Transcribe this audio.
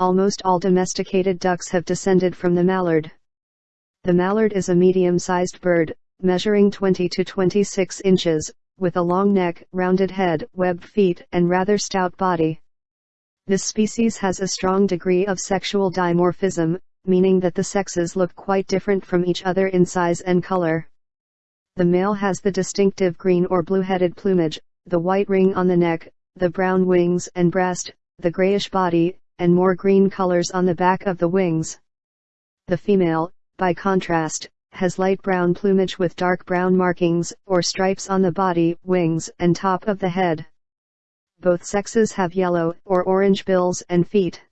Almost all domesticated ducks have descended from the mallard. The mallard is a medium-sized bird, measuring 20 to 26 inches, with a long neck, rounded head, webbed feet, and rather stout body. This species has a strong degree of sexual dimorphism, meaning that the sexes look quite different from each other in size and color. The male has the distinctive green or blue-headed plumage, the white ring on the neck, the brown wings and breast, the grayish body, and more green colors on the back of the wings. The female, by contrast, has light brown plumage with dark brown markings or stripes on the body, wings, and top of the head. Both sexes have yellow or orange bills and feet.